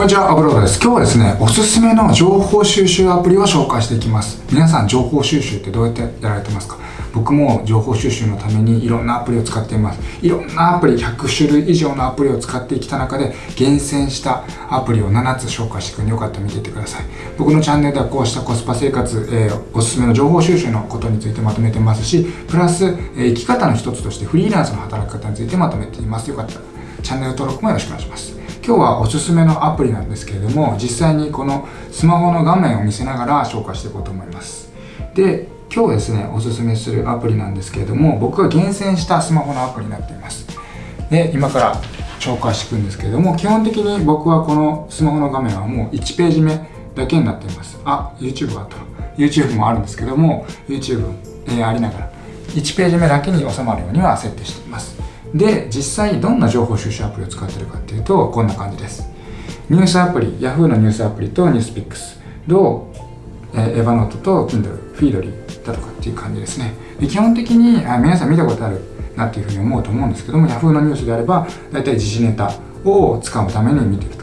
こんにちは、アブロードです。今日はですね、おすすめの情報収集アプリを紹介していきます。皆さん、情報収集ってどうやってやられてますか？僕も情報収集のためにいろんなアプリを使っています。いろんなアプリ、100種類以上のアプリを使ってきた中で、厳選したアプリを7つ紹介していくので、よかったら見ていってください。僕のチャンネルではこうしたコスパ生活、えー、おすすめの情報収集のことについてまとめてますし、プラス、えー、生き方の一つとしてフリーランスの働き方についてまとめています。よかったら、チャンネル登録もよろしくお願いします。今日はおすすめのアプリなんですけれども実際にこのスマホの画面を見せながら紹介していこうと思います。で今日ですねおすすめするアプリなんですけれども僕が厳選したスマホのアプリになっています。で今から紹介していくんですけれども基本的に僕はこのスマホの画面はもう1ページ目だけになっています。あ YouTube あった。YouTube もあるんですけども YouTube、えー、ありながら1ページ目だけに収まるようには設定しています。で実際どんな情報収集アプリを使ってるかっていうとこんな感じです。ニュースアプリ Yahoo のニュースアプリとニュースピックスと、えー、エヴァノートと Kindle フィードリーだとかっていう感じですね。で基本的にあ皆さん見たことあるなっていうふうに思うと思うんですけども Yahoo のニュースであれば大体時事ネタを使うために見てると。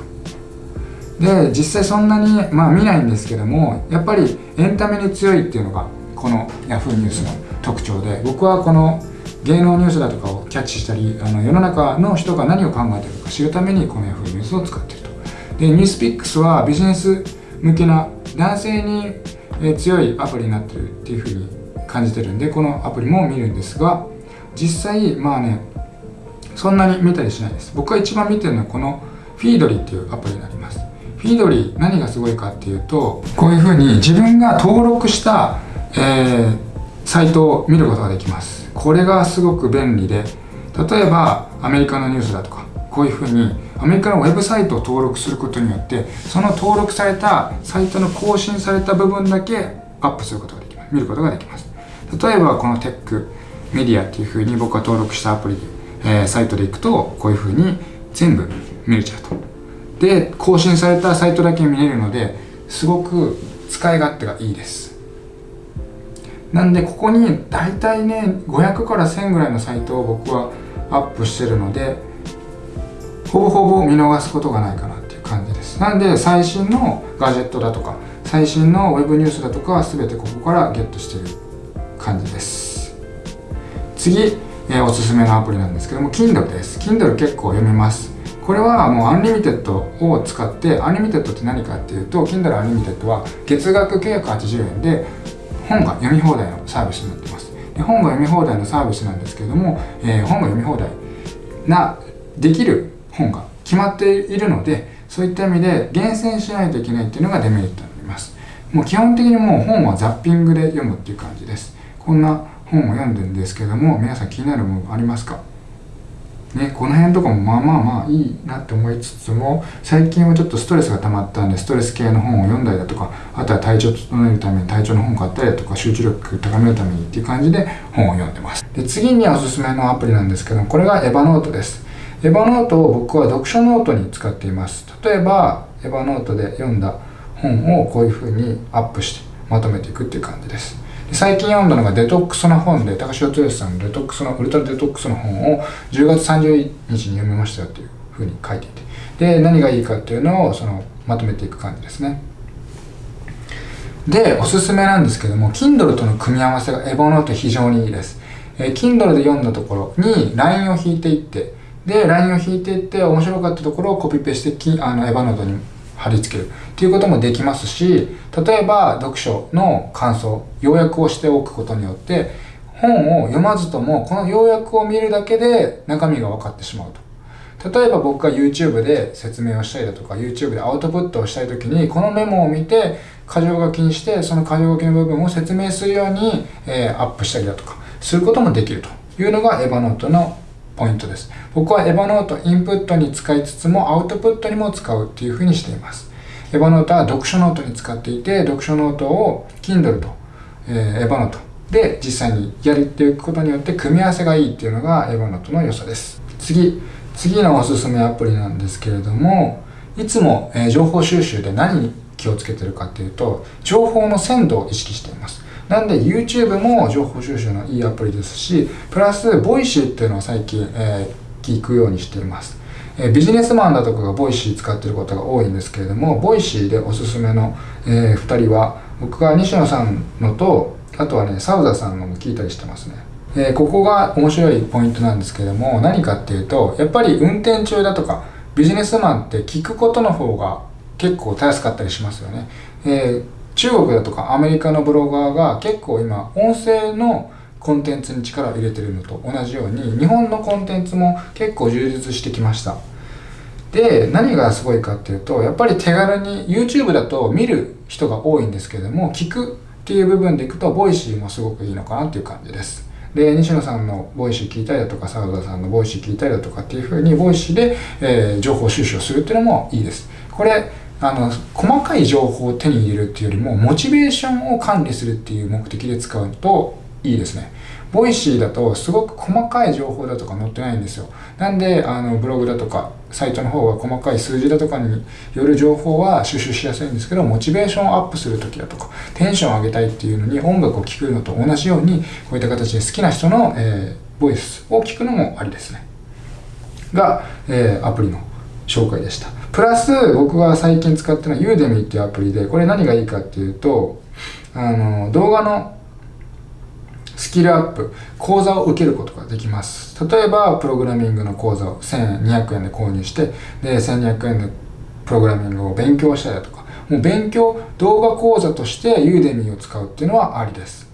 で実際そんなに、まあ、見ないんですけどもやっぱりエンタメに強いっていうのがこの Yahoo ニュースの特徴で僕はこの芸能ニュースだとかをキャッチしたりあの世の中の人が何を考えているか知るためにこの Yahoo ニュースを使っていると。でニュースピックスはビジネス向けな男性に強いアプリになってるっていうふうに感じてるんでこのアプリも見るんですが実際まあねそんなに見たりしないです。僕が一番見てるのはこのフィードリーっていうアプリになります。フィードリー何がすごいかっていうとこういうふうに自分が登録した、えー、サイトを見ることができます。これがすごく便利で例えばアメリカのニュースだとかこういうふうにアメリカのウェブサイトを登録することによってその登録されたサイトの更新された部分だけアップすることができます。見ることができます。例えばこのテックメディアっていうふうに僕が登録したアプリで、えー、サイトで行くとこういうふうに全部見れちゃうと。で更新されたサイトだけ見れるのですごく使い勝手がいいです。なんでここに大体ね500から1000ぐらいのサイトを僕はアップしてるのでほぼほぼ見逃すことがないかなっていう感じです。なんで最新のガジェットだとか最新の web ニュースだとかは全てここからゲットしてる感じです。次、え、おすすめのアプリなんですけども Kindle です。Kindle 結構読めます。これはもう Unlimited を使って Unlimited って何かっていうと Kindle アンリミテッドは月額980円で本が読み放題のサービスになってます。で本が読み放題のサービスなんですけれども、えー、本が読み放題なできる本が決まっているのでそういった意味で厳選しないといけないっていうのがデメリットになります。もう基本的にもう本はザッピングで読むっていう感じです。こんな本を読んでるんですけども皆さん気になるものありますか？ね、この辺とかもまあまあまあいいなって思いつつも最近はちょっとストレスが溜まったんでストレス系の本を読んだりだとかあとは体調整えるために体調の本買ったりだとか集中力高めるためにっていう感じで本を読んでます。で次におすすめのアプリなんですけどこれが Evernote です。 Evernote を僕は読書ノートに使っています。例えば Evernote で読んだ本をこういうふうにアップしてまとめていくっていう感じです。最近読んだのがデトックスの本で高城剛さんのデトックスのウルトラデトックスの本を10月30日に読みましたよっていうふうに書いていて。で何がいいかっていうのをそのまとめていく感じですね。でおすすめなんですけども Kindle との組み合わせがエボノート非常にいいです、えー、Kindle で読んだところに LINE を引いていって。で LINE を引いていって面白かったところをコピペしてあのエヴァノートに貼り付けるっていうこともできますし例えば読書の感想要約をしておくことによって本を読まずともこの要約を見るだけで中身が分かってしまうと。例えば僕が YouTube で説明をしたりだとか YouTube でアウトプットをしたい時にこのメモを見て箇条書きにしてその箇条書きの部分を説明するように、えー、アップしたりだとかすることもできるというのが Evernote のポイントです。僕は Evernote インプットに使いつつもアウトプットにも使うっていうふうにしています。 Evernote は読書ノートに使っていて読書ノートを Kindle と、えー、 Evernote で実際にやりていくことによって組み合わせがいいっていうのが Evernote の良さです。次次のおすすめアプリなんですけれどもいつも、えー、情報収集で何に気をつけてるかっていうと情報の鮮度を意識しています。なんで YouTube も情報収集のいいアプリですし、プラス、 Voicy っていうのを最近、えー、聞くようにしています。えビジネスマンだとかが Voicy 使ってることが多いんですけれども Voicy でおすすめの、えー、2人は僕が西野さんのとあとはねサウザさんのも聞いたりしてますねえー、ここが面白いポイントなんですけれども何かっていうとやっぱり運転中だとかビジネスマンって聞くことの方が結構たやすかったりしますよね、えー、中国だとかアメリカのブロガーが結構今音声のコンテンツに力を入れてるのと同じように日本のコンテンツも結構充実してきました。で何がすごいかっていうとやっぱり手軽に YouTube だと見る人が多いんですけども聞くっていう部分でいくと Voicy もすごくいいのかなっていう感じです。で西野さんの Voicy 聞いたりだとか澤田さんの Voicy 聞いたりだとかっていうふうに Voicy で、えー、情報収集をするっていうのもいいです。これあの細かい情報を手に入れるっていうよりもモチベーションを管理するっていう目的で使うといいですね。 Voicy だとすごく細かい情報だとか載ってないんですよ。なんであのブログだとかサイトの方が細かい数字だとかによる情報は収集しやすいんですけどモチベーションをアップする時だとかテンションを上げたいっていうのに音楽を聴くのと同じようにこういった形で好きな人の、えー、ボイスを聞くのもありですね。が、えー、アプリの紹介でしたプラス僕が最近使ってるのは Udemy っていうアプリでこれ何がいいかっていうとあの動画のスキルアップ、講座を受けることができます。例えば、プログラミングの講座を1200円で購入して、で、1200円でプログラミングを勉強したりだとか、もう勉強、動画講座としてユーデミーを使うっていうのはありです。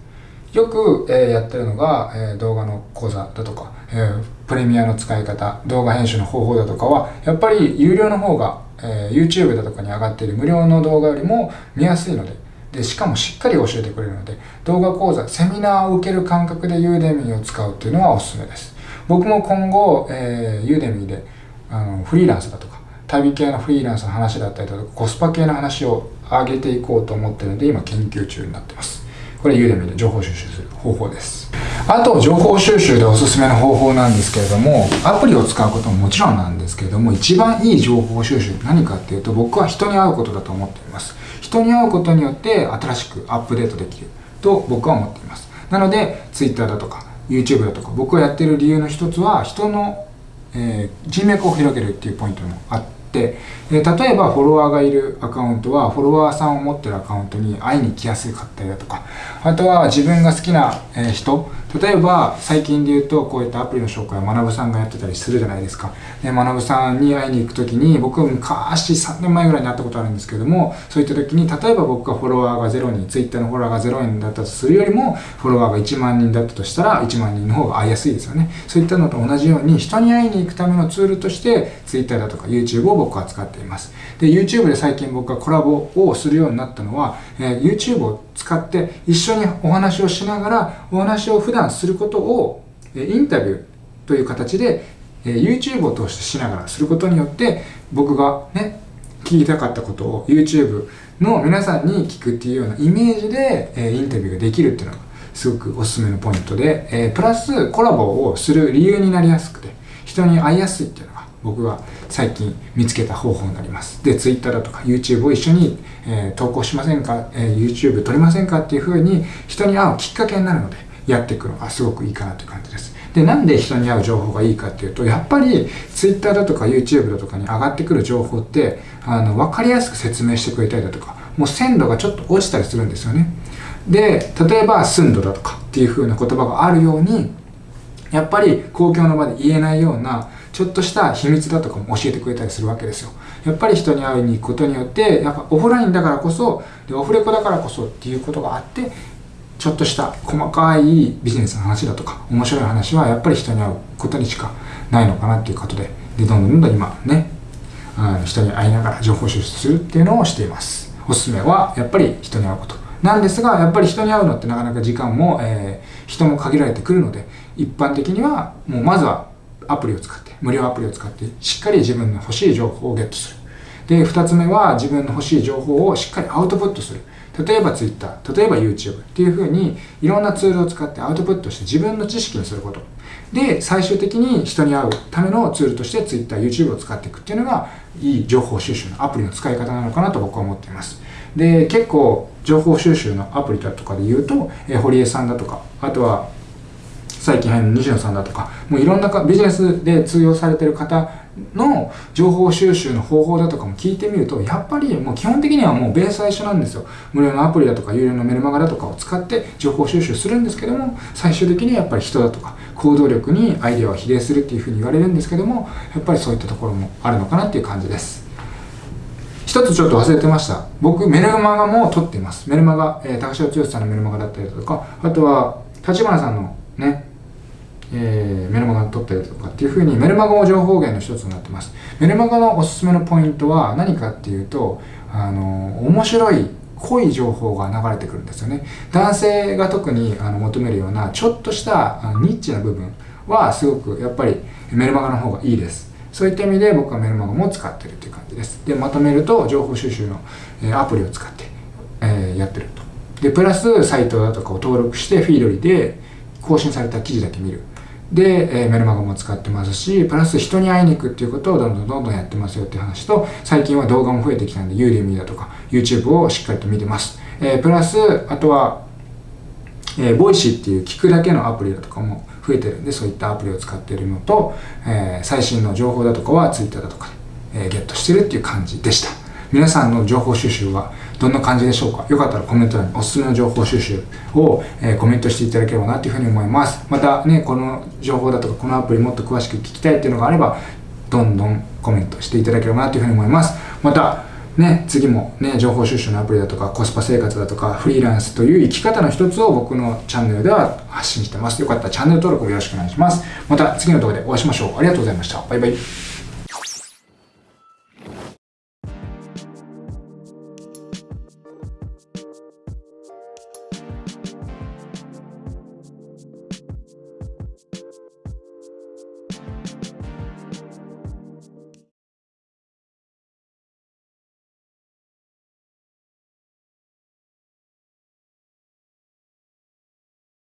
よく、えー、やってるのが、えー、動画の講座だとか、えー、プレミアの使い方、動画編集の方法だとかは、やっぱり有料の方が、え YouTube だとかに上がっている。無料の動画よりも見やすいので、でしかもしっかり教えてくれるので動画講座セミナーを受ける感覚でユーデミーを使うっていうのはおすすめです。僕も今後、えー、ユーデミーであのフリーランスだとか旅系のフリーランスの話だったりとかコスパ系の話を上げていこうと思ってるので今研究中になってます。これユーデミで情報収集する方法です。あと情報収集でおすすめの方法なんですけれどもアプリを使うことももちろんなんですけれども一番いい情報収集何かっていうと僕は人に会うことだと思っています。人に会うことによって新しくアップデートできると僕は思っています。なので Twitter だとか YouTube だとか僕がやってる理由の一つは人の、えー、人脈を広げるっていうポイントもあって、えー、例えばフォロワーがいるアカウントはフォロワーさんを持ってるアカウントに会いに来やすかったりだとかあとは自分が好きな、人例えば最近で言うとこういったアプリの紹介を学さんがやってたりするじゃないですか。で学さんに会いに行く時に僕は昔3年前ぐらいに会ったことあるんですけどもそういった時に例えば僕がフォロワーが0人 Twitter のフォロワーが0人だったとするよりもフォロワーが1万人だったとしたら1万人の方が会いやすいですよね。そういったのと同じように人に会いに行くためのツールとして Twitter だとか YouTube を僕は使っています。で YouTube で最近僕がコラボをするようになったのは、えー、YouTube を使って一緒にお話をしながらお話を普段することをインタビューという形で YouTube を通してしながらすることによって僕がね聞きたかったことを YouTube の皆さんに聞くっていうようなイメージでインタビューができるっていうのがすごくおすすめのポイントでプラスコラボをする理由になりやすくて人に会いやすいっていうの僕が最近見つけた方法になります。で Twitter だとか YouTube を一緒に、えー、投稿しませんか、えー、YouTube 撮りませんか？っていうふうに人に会うきっかけになるのでやっていくのがすごくいいかなという感じです。でなんで人に会う情報がいいかっていうとやっぱり Twitter だとか YouTube だとかに上がってくる情報ってあの分かりやすく説明してくれたりだとかもう鮮度がちょっと落ちたりするんですよね。で例えば寸度だとかっていう風な言葉があるようにやっぱり公共の場で言えないようなちょっとした秘密だとかも教えてくれたりするわけですよ。やっぱり人に会いに行くことによって、やっぱオフラインだからこそ、でオフレコだからこそっていうことがあって、ちょっとした細かいビジネスの話だとか、面白い話はやっぱり人に会うことにしかないのかなっていうことで、で、どんどんどんどん今ね、あの人に会いながら情報収集するっていうのをしています。おすすめはやっぱり人に会うこと。なんですが、やっぱり人に会うのってなかなか時間も、えー、人も限られてくるので、一般的にはもうまずはアプリを使って、無料アプリを使って、しっかり自分の欲しい情報をゲットする。で、二つ目は自分の欲しい情報をしっかりアウトプットする。例えば Twitter、例えば YouTube っていうふうにいろんなツールを使ってアウトプットして自分の知識にすること。で、最終的に人に会うためのツールとして Twitter、YouTube を使っていくっていうのがいい情報収集のアプリの使い方なのかなと僕は思っています。で、結構情報収集のアプリだとかで言うと、え堀江さんだとか、あとは最近入る西野さんだとかもういろんなビジネスで通用されてる方の情報収集の方法だとかも聞いてみるとやっぱりもう基本的にはもうベースは一緒なんですよ。無料のアプリだとか有料のメルマガだとかを使って情報収集するんですけども最終的にはやっぱり人だとか行動力にアイデアは比例するっていうふうに言われるんですけどもやっぱりそういったところもあるのかなっていう感じです。一つちょっと忘れてました。僕メルマガも撮っています。メルマガ、えー、高城剛さんのメルマガだったりだとかあとは立花さんのねえー、メルマガに撮ったりとかっていうふうにメルマガも情報源の一つになってます。メルマガのおすすめのポイントは何かっていうとあの面白い濃い情報が流れてくるんですよね。男性が特にあの求めるようなちょっとしたニッチな部分はすごくやっぱりメルマガの方がいいです。そういった意味で僕はメルマガも使ってるっていう感じです。でまとめると情報収集の、えアプリを使って、え、やってると。でプラスサイトだとかを登録して Feedly で更新された記事だけ見る。で、え、メルマガも使ってますし、プラス人に会いに行くっていうことをどんどんどんどんやってますよっていう話と、最近は動画も増えてきたんで、 Udemy だとか、YouTube をしっかりと見てます。えー、プラス、あとは、えー、 Voicy っていう聞くだけのアプリだとかも増えてるんで、そういったアプリを使ってるのと、えー、最新の情報だとかは Twitter だとかで、えー、ゲットしてるっていう感じでした。皆さんの情報収集はどんな感じでしょうか？よかったらコメント欄におすすめの情報収集を、えー、コメントしていただければなというふうに思います。またね、この情報だとかこのアプリもっと詳しく聞きたいっていうのがあれば、どんどんコメントしていただければなというふうに思います。また、ね、次もね、情報収集のアプリだとかコスパ生活だとかフリーランスという生き方の一つを僕のチャンネルでは発信してます。よかったらチャンネル登録をよろしくお願いします。また次の動画でお会いしましょう。ありがとうございました。バイバイ。